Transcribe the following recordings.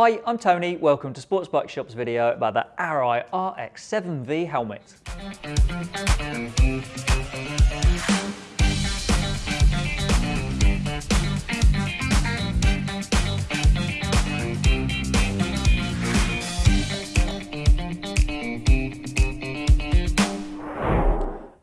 Hi, I'm Tony. Welcome to Sports Bike Shop's video about the Arai RX-7V helmet.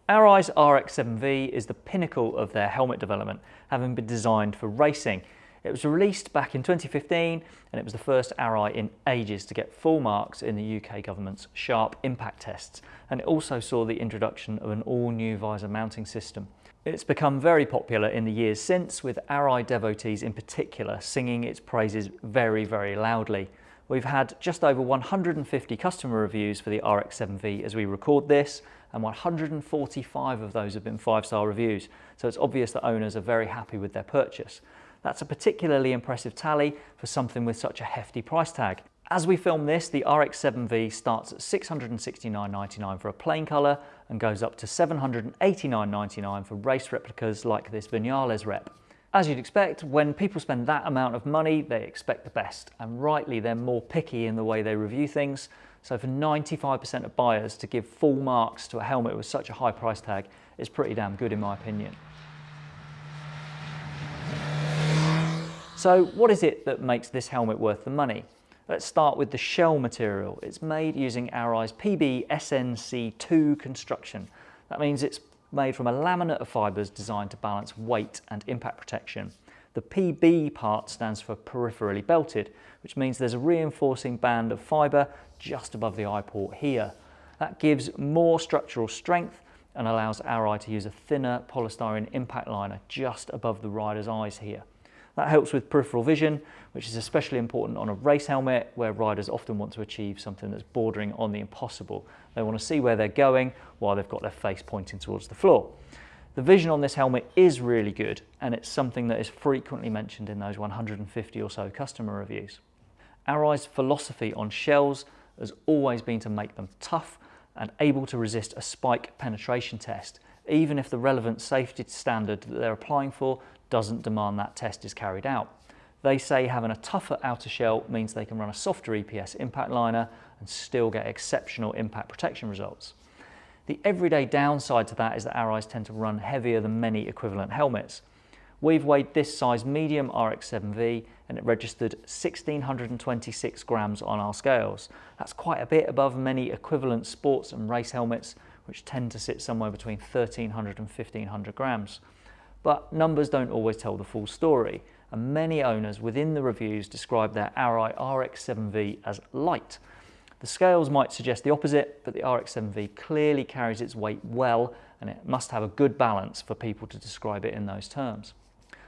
Arai's RX-7V is the pinnacle of their helmet development, having been designed for racing. It was released back in 2015 and it was the first Arai in ages to get full marks in the UK government's sharp impact tests and it also saw the introduction of an all-new visor mounting system. It's become very popular in the years since with Arai devotees in particular singing its praises very very loudly. We've had just over 150 customer reviews for the RX-7V as we record this and 145 of those have been five-star reviews so it's obvious that owners are very happy with their purchase. That's a particularly impressive tally for something with such a hefty price tag. As we film this, the RX-7V starts at $669.99 for a plain colour and goes up to $789.99 for race replicas like this Vinales rep. As you'd expect, when people spend that amount of money, they expect the best, and rightly they're more picky in the way they review things. So for 95% of buyers to give full marks to a helmet with such a high price tag is pretty damn good in my opinion. So what is it that makes this helmet worth the money? Let's start with the shell material. It's made using Arai's PB SNC2 construction. That means it's made from a laminate of fibres designed to balance weight and impact protection. The PB part stands for peripherally belted, which means there's a reinforcing band of fibre just above the eye port here. That gives more structural strength and allows Arai to use a thinner polystyrene impact liner just above the rider's eyes here. That helps with peripheral vision, which is especially important on a race helmet where riders often want to achieve something that's bordering on the impossible. They want to see where they're going while they've got their face pointing towards the floor. The vision on this helmet is really good and it's something that is frequently mentioned in those 150 or so customer reviews. Arai's philosophy on shells has always been to make them tough and able to resist a spike penetration test, even if the relevant safety standard that they're applying for doesn't demand that test is carried out. They say having a tougher outer shell means they can run a softer EPS impact liner and still get exceptional impact protection results. The everyday downside to that is that Arais tend to run heavier than many equivalent helmets. We've weighed this size medium RX-7V and it registered 1626 grams on our scales. That's quite a bit above many equivalent sports and race helmets which tend to sit somewhere between 1300 and 1500 grams. But numbers don't always tell the full story, and many owners within the reviews describe their Arai RX-7V as light. The scales might suggest the opposite, but the RX-7V clearly carries its weight well, and it must have a good balance for people to describe it in those terms.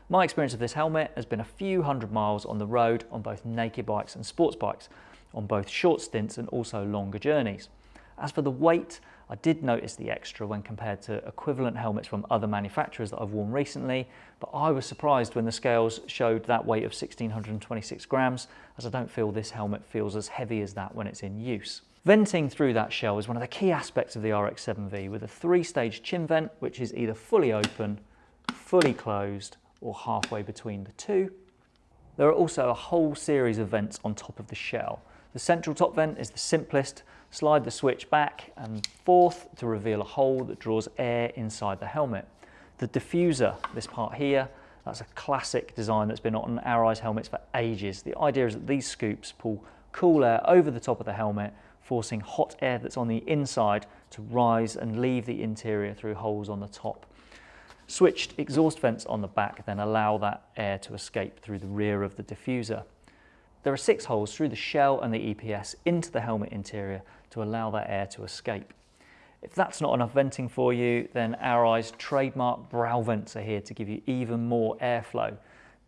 My experience of this helmet has been a few hundred miles on the road on both naked bikes and sports bikes, on both short stints and also longer journeys. As for the weight, I did notice the extra when compared to equivalent helmets from other manufacturers that I've worn recently, but I was surprised when the scales showed that weight of 1626 grams, as I don't feel this helmet feels as heavy as that when it's in use. Venting through that shell is one of the key aspects of the RX-7V with a three-stage chin vent, which is either fully open, fully closed, or halfway between the two. There are also a whole series of vents on top of the shell. The central top vent is the simplest, Slide the switch back and forth to reveal a hole that draws air inside the helmet. The diffuser, this part here, that's a classic design that's been on Arai's helmets for ages. The idea is that these scoops pull cool air over the top of the helmet, forcing hot air that's on the inside to rise and leave the interior through holes on the top. Switched exhaust vents on the back then allow that air to escape through the rear of the diffuser. There are six holes through the shell and the EPS into the helmet interior to allow that air to escape. If that's not enough venting for you, then Arai's trademark brow vents are here to give you even more airflow.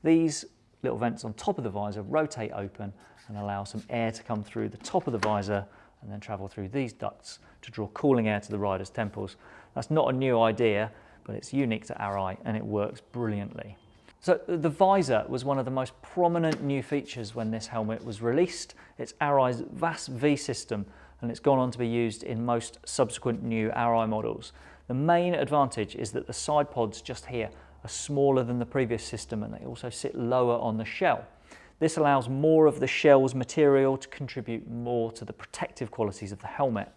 These little vents on top of the visor rotate open and allow some air to come through the top of the visor and then travel through these ducts to draw cooling air to the rider's temples. That's not a new idea, but it's unique to Arai and it works brilliantly. So the visor was one of the most prominent new features when this helmet was released. It's Arai's VAS V system and it's gone on to be used in most subsequent new Arai models. The main advantage is that the side pods just here are smaller than the previous system and they also sit lower on the shell. This allows more of the shell's material to contribute more to the protective qualities of the helmet.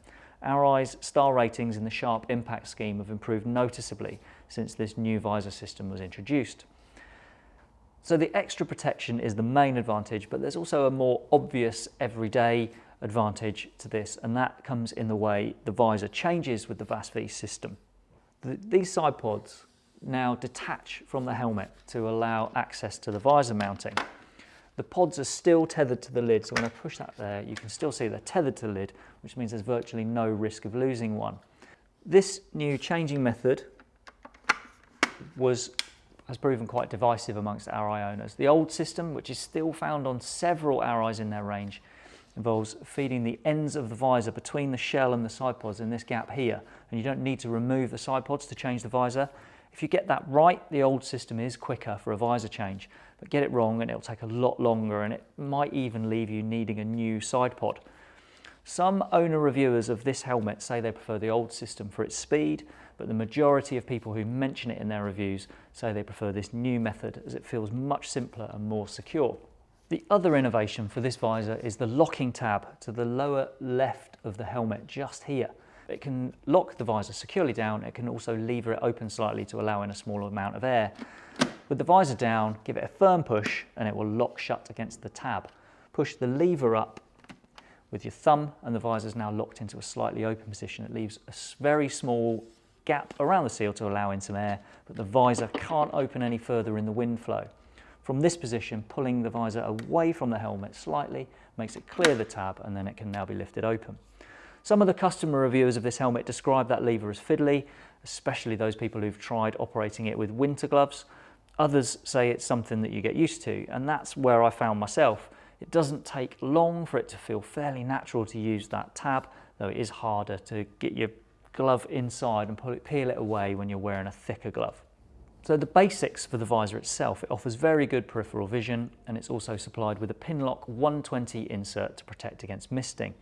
Arai's star ratings in the sharp impact scheme have improved noticeably since this new visor system was introduced. So the extra protection is the main advantage, but there's also a more obvious everyday advantage to this, and that comes in the way the visor changes with the VAS-V system. The, these side pods now detach from the helmet to allow access to the visor mounting. The pods are still tethered to the lid, so when I push that there, you can still see they're tethered to the lid, which means there's virtually no risk of losing one. This new changing method was has proven quite divisive amongst Arai owners. The old system, which is still found on several Arais in their range, involves feeding the ends of the visor between the shell and the side pods in this gap here, and you don't need to remove the side pods to change the visor. If you get that right, the old system is quicker for a visor change, but get it wrong and it'll take a lot longer and it might even leave you needing a new side pod. Some owner reviewers of this helmet say they prefer the old system for its speed, but the majority of people who mention it in their reviews say they prefer this new method as it feels much simpler and more secure. The other innovation for this visor is the locking tab to the lower left of the helmet just here. It can lock the visor securely down. It can also lever it open slightly to allow in a smaller amount of air. With the visor down, give it a firm push and it will lock shut against the tab. Push the lever up with your thumb and the visor is now locked into a slightly open position. It leaves a very small gap around the seal to allow in some air, but the visor can't open any further in the wind flow. From this position, pulling the visor away from the helmet slightly makes it clear the tab and then it can now be lifted open. Some of the customer reviewers of this helmet describe that lever as fiddly, especially those people who've tried operating it with winter gloves. Others say it's something that you get used to, and that's where I found myself. It doesn't take long for it to feel fairly natural to use that tab, though it is harder to get your glove inside and it, peel it away when you're wearing a thicker glove. So the basics for the visor itself, it offers very good peripheral vision and it's also supplied with a Pinlock 120 insert to protect against misting.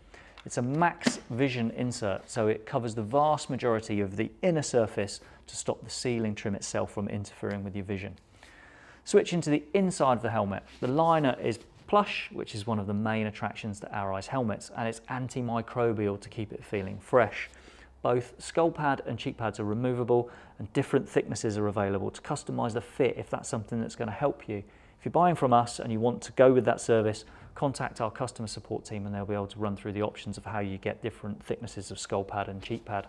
It's a max vision insert, so it covers the vast majority of the inner surface to stop the sealing trim itself from interfering with your vision. Switching to the inside of the helmet, the liner is plush, which is one of the main attractions to Arai's helmets, and it's antimicrobial to keep it feeling fresh. Both skull pad and cheek pads are removable and different thicknesses are available to customise the fit if that's something that's going to help you. If you're buying from us and you want to go with that service, contact our customer support team and they'll be able to run through the options of how you get different thicknesses of skull pad and cheek pad.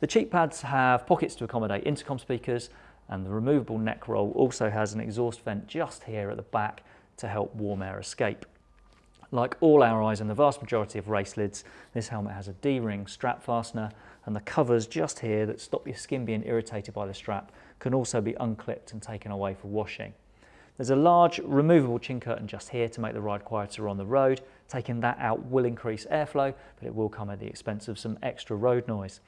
The cheek pads have pockets to accommodate intercom speakers and the removable neck roll also has an exhaust vent just here at the back to help warm air escape. Like all Arais and the vast majority of race lids, this helmet has a D-ring strap fastener and the covers just here that stop your skin being irritated by the strap can also be unclipped and taken away for washing. There's a large removable chin curtain just here to make the ride quieter on the road. Taking that out will increase airflow, but it will come at the expense of some extra road noise.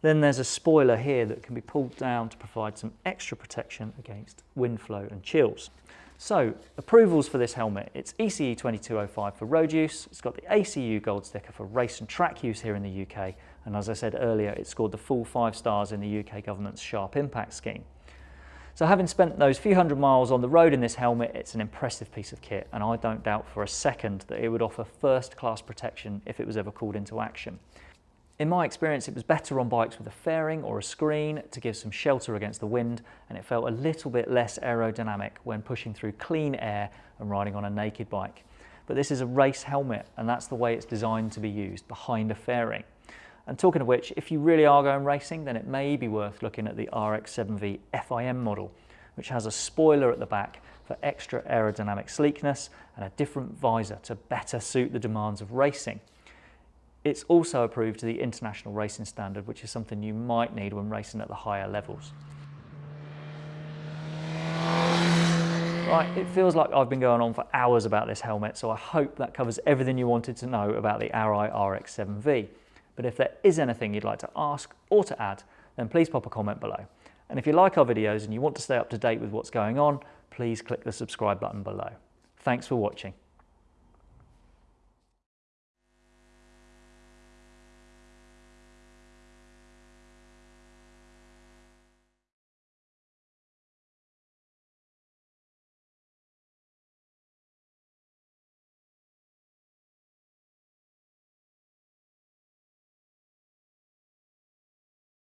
Then there's a spoiler here that can be pulled down to provide some extra protection against wind flow and chills. So, approvals for this helmet. It's ECE 2205 for road use, it's got the ACU gold sticker for race and track use here in the UK, and as I said earlier, it scored the full five stars in the UK government's Sharp Impact scheme. So having spent those few hundred miles on the road in this helmet, it's an impressive piece of kit, and I don't doubt for a second that it would offer first-class protection if it was ever called into action. In my experience, it was better on bikes with a fairing or a screen to give some shelter against the wind, and it felt a little bit less aerodynamic when pushing through clean air and riding on a naked bike. But this is a race helmet, and that's the way it's designed to be used, behind a fairing. And talking of which, if you really are going racing, then it may be worth looking at the RX-7V FIM model, which has a spoiler at the back for extra aerodynamic sleekness and a different visor to better suit the demands of racing. It's also approved to the international racing standard, which is something you might need when racing at the higher levels. Right, it feels like I've been going on for hours about this helmet, so I hope that covers everything you wanted to know about the Arai RX-7V. But if there is anything you'd like to ask or to add, then please pop a comment below. And if you like our videos and you want to stay up to date with what's going on, please click the subscribe button below. Thanks for watching.